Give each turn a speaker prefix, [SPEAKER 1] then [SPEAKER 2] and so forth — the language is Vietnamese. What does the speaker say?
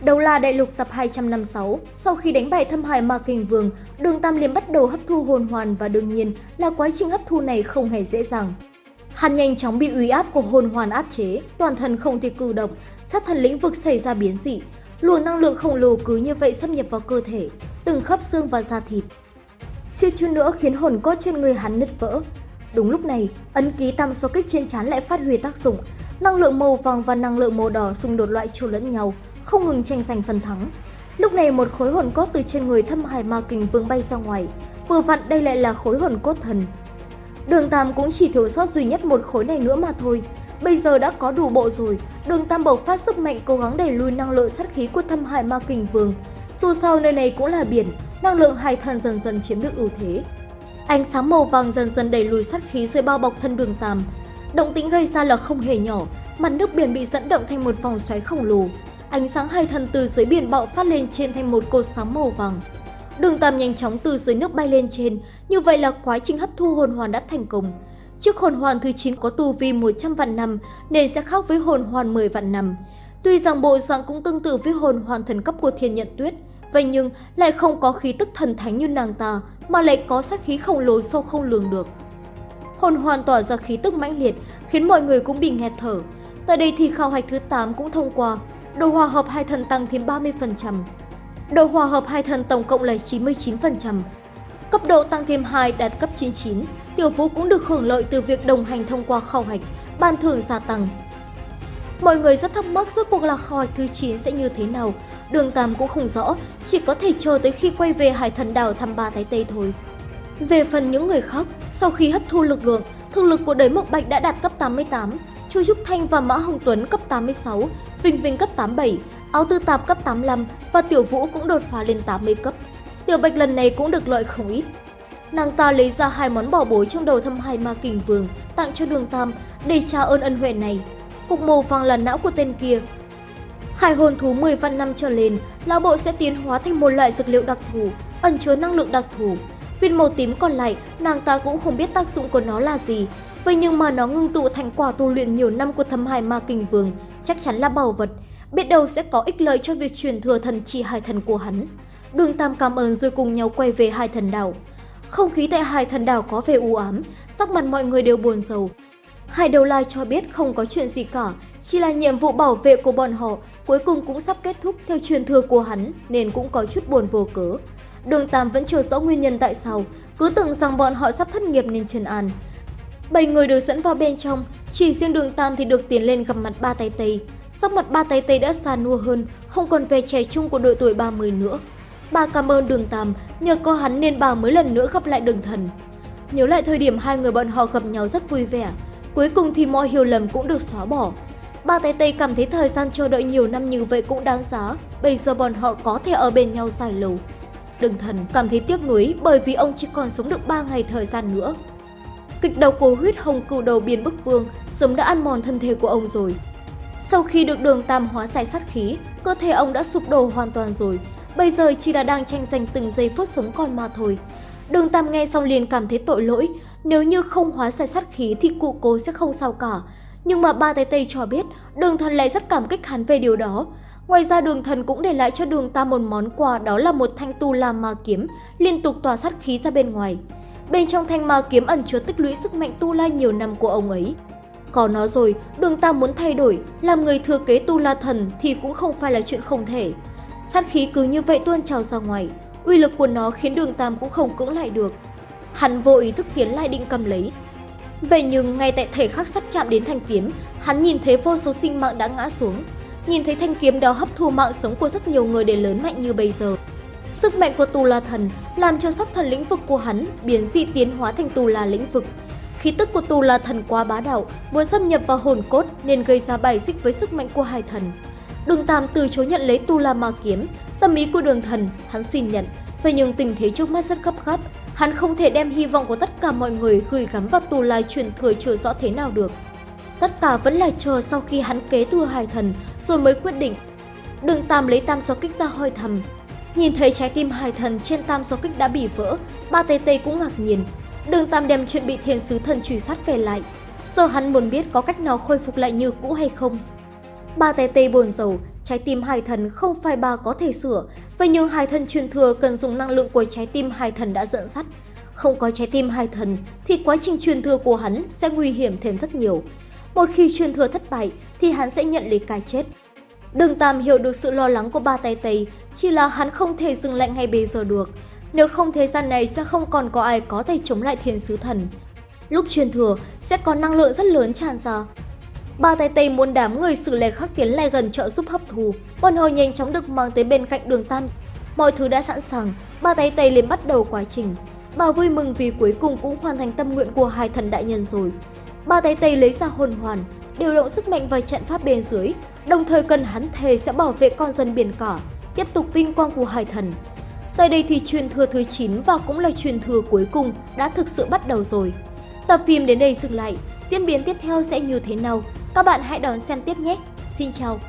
[SPEAKER 1] đầu là Đại Lục tập 256, sau khi đánh bại thâm hải Ma Kình Vương, Đường Tam Liêm bắt đầu hấp thu hồn hoàn và đương nhiên là quá trình hấp thu này không hề dễ dàng. Hắn nhanh chóng bị uy áp của hồn hoàn áp chế, toàn thân không thể cử động, sát thần lĩnh vực xảy ra biến dị. Luồng năng lượng khổng lồ cứ như vậy xâm nhập vào cơ thể, từng khớp xương và da thịt. Suýt chút nữa khiến hồn cốt trên người hắn nứt vỡ. Đúng lúc này, ấn ký tam số kích trên trán lại phát huy tác dụng, năng lượng màu vàng và năng lượng màu đỏ xung đột loại chu lẫn nhau, không ngừng tranh giành phần thắng. Lúc này một khối hồn cốt từ trên người thâm hải ma kình vương bay ra ngoài, vừa vặn đây lại là khối hồn cốt thần. Đường Tam cũng chỉ thiếu sót duy nhất một khối này nữa mà thôi. Bây giờ đã có đủ bộ rồi, đường Tam bộc phát sức mạnh cố gắng đẩy lùi năng lượng sát khí của thâm hải ma kình vương. Dù sao nơi này cũng là biển, năng lượng hải thần dần dần chiếm được ưu thế. Ánh sáng màu vàng dần dần đẩy lùi sát khí rồi bao bọc thân đường Tam. Động tĩnh gây ra là không hề nhỏ, mặt nước biển bị dẫn động thành một vòng xoáy khổng lồ. Ánh sáng hai thần từ dưới biển bạo phát lên trên thành một cột sáng màu vàng. Đường Tam nhanh chóng từ dưới nước bay lên trên, như vậy là quá trình hấp thu hồn hoàn đã thành công. Chiếc hồn hoàn thứ 9 có tu vi 100 vạn năm nên sẽ khác với hồn hoàn 10 vạn năm. Tuy rằng bộ dạng cũng tương tự với hồn hoàn thần cấp của Thiên Nhận Tuyết, vậy nhưng lại không có khí tức thần thánh như nàng ta mà lại có sát khí khổng lồ sâu không lường được. Hồn hoàn tỏa ra khí tức mãnh liệt khiến mọi người cũng bị nghẹt thở. Tại đây thì khảo hạch thứ 8 cũng thông qua, độ hòa hợp hai thần tăng thêm 30%. Độ hòa hợp hai thần tổng cộng là 99%. Cấp độ tăng thêm 2 đạt cấp 99, Tiểu Vũ cũng được hưởng lợi từ việc đồng hành thông qua khảo hạch, ban thưởng gia tăng. Mọi người rất thắc mắc rốt cuộc là khảo hạch thứ 9 sẽ như thế nào, đường Tam cũng không rõ, chỉ có thể chờ tới khi quay về Hải Thần Đảo thăm ba Thái Tây thôi. Về phần những người khác, sau khi hấp thu lực lượng, thực lực của đới Mộc Bạch đã đạt cấp 88, Chu Trúc Thanh và Mã Hồng Tuấn cấp 86, Vinh Vinh cấp 87, Áo Tư Tạp cấp 85 và Tiểu Vũ cũng đột phá lên 80 cấp. Tiểu Bạch lần này cũng được lợi không ít. Nàng ta lấy ra hai món bảo bối trong đầu thâm hai ma kình vương tặng cho đường Tam để trả ơn ân huệ này. Cục màu vàng là não của tên kia. Hải hồn thú 10 vạn năm trở lên, lão bộ sẽ tiến hóa thành một loại dược liệu đặc thù, ẩn chứa năng lượng đặc thù. Viên màu tím còn lại, nàng ta cũng không biết tác dụng của nó là gì. Vậy nhưng mà nó ngưng tụ thành quả tu luyện nhiều năm của thâm hải ma kình vương, chắc chắn là bảo vật. Biết đâu sẽ có ích lợi cho việc truyền thừa thần chỉ hải thần của hắn. Đường Tam cảm ơn rồi cùng nhau quay về hai thần đảo. Không khí tại hai thần đảo có vẻ u ám, sắc mặt mọi người đều buồn rầu. Hải Đầu Lai cho biết không có chuyện gì cả, chỉ là nhiệm vụ bảo vệ của bọn họ cuối cùng cũng sắp kết thúc theo truyền thừa của hắn nên cũng có chút buồn vô cớ. Đường Tam vẫn chưa rõ nguyên nhân tại sao, cứ tưởng rằng bọn họ sắp thất nghiệp nên trần an. Bảy người được dẫn vào bên trong, chỉ riêng đường Tam thì được tiến lên gặp mặt ba tay Tây. Sắc mặt ba tay Tây đã xa nua hơn, không còn vẻ trẻ trung của đội tuổi 30 nữa. Bà cảm ơn đường Tam, nhờ có hắn nên bà mới lần nữa gặp lại đường thần. Nhớ lại thời điểm hai người bọn họ gặp nhau rất vui vẻ, cuối cùng thì mọi hiểu lầm cũng được xóa bỏ. Ba tay Tây cảm thấy thời gian chờ đợi nhiều năm như vậy cũng đáng giá, bây giờ bọn họ có thể ở bên nhau dài lâu. Đường thần cảm thấy tiếc nuối bởi vì ông chỉ còn sống được 3 ngày thời gian nữa. Kịch độc của huyết hồng cựu đầu biên bức vương sớm đã ăn mòn thân thể của ông rồi. Sau khi được đường tam hóa giải sát khí, cơ thể ông đã sụp đổ hoàn toàn rồi, bây giờ chỉ là đang tranh giành từng giây phút sống còn mà thôi. Đường Tam nghe xong liền cảm thấy tội lỗi, nếu như không hóa giải sát khí thì cụ cố sẽ không sao cả. Nhưng mà ba tay Tây cho biết, đường thần lại rất cảm kích hắn về điều đó. Ngoài ra đường thần cũng để lại cho đường Tam một món quà đó là một thanh tu la ma kiếm, liên tục tỏa sát khí ra bên ngoài. Bên trong thanh ma kiếm ẩn chứa tích lũy sức mạnh tu la nhiều năm của ông ấy. Có nó rồi, đường Tam muốn thay đổi, làm người thừa kế tu la thần thì cũng không phải là chuyện không thể. Sát khí cứ như vậy tuôn trào ra ngoài, uy lực của nó khiến đường Tam cũng không cưỡng lại được. Hắn vô ý thức tiến lại định cầm lấy. Vậy nhưng ngay tại thể khắc sắp chạm đến thanh kiếm, hắn nhìn thấy vô số sinh mạng đã ngã xuống. Nhìn thấy thanh kiếm đó hấp thu mạng sống của rất nhiều người để lớn mạnh như bây giờ. Sức mạnh của Tù La Thần làm cho sắc thần lĩnh vực của hắn biến dị tiến hóa thành Tù La lĩnh vực. Khí tức của Tù La Thần quá bá đạo, muốn xâm nhập vào hồn cốt nên gây ra bài xích với sức mạnh của hai thần. Đường Tam từ chối nhận lấy Tu La Ma Kiếm, tâm ý của đường thần, hắn xin nhận. Vậy nhưng tình thế trước mắt rất gấp gáp, hắn không thể đem hy vọng của tất cả mọi người gửi gắm vào Tù La truyền thừa chưa rõ thế nào được. Tất cả vẫn là chờ sau khi hắn kế thừa hai thần rồi mới quyết định. Đường Tam lấy tam xóa kích ra hơi thầm. Nhìn thấy trái tim hải thần trên tam do kích đã bị vỡ, ba tê tê cũng ngạc nhiên. Đường Tam đem chuyện bị thiên sứ thần truy sát kể lại. Giờ hắn muốn biết có cách nào khôi phục lại như cũ hay không. Ba tê tê buồn rầu, trái tim hải thần không phải bà có thể sửa, vậy nhưng hải thần truyền thừa cần dùng năng lượng của trái tim hải thần đã dẫn dắt. Không có trái tim hải thần thì quá trình truyền thừa của hắn sẽ nguy hiểm thêm rất nhiều. Một khi truyền thừa thất bại thì hắn sẽ nhận lấy cái chết. Đường Tam hiểu được sự lo lắng của ba tay Tây, chỉ là hắn không thể dừng lại ngay bây giờ được. Nếu không thế gian này sẽ không còn có ai có thể chống lại thiên sứ thần. Lúc truyền thừa sẽ có năng lượng rất lớn tràn ra. Ba tay Tây muốn đám người xử lệ khắc tiến lại gần trợ giúp hấp thù. Bọn họ nhanh chóng được mang tới bên cạnh đường Tam. Mọi thứ đã sẵn sàng, ba tay Tây liền bắt đầu quá trình. Bà vui mừng vì cuối cùng cũng hoàn thành tâm nguyện của hai thần đại nhân rồi. Ba tay Tây lấy ra hồn hoàn, điều động sức mạnh và trận pháp bên dưới, đồng thời cần hắn thề sẽ bảo vệ con dân biển cả, tiếp tục vinh quang của hai thần. Tại đây thì truyền thừa thứ 9 và cũng là truyền thừa cuối cùng đã thực sự bắt đầu rồi. Tập phim đến đây dừng lại, diễn biến tiếp theo sẽ như thế nào? Các bạn hãy đón xem tiếp nhé! Xin chào!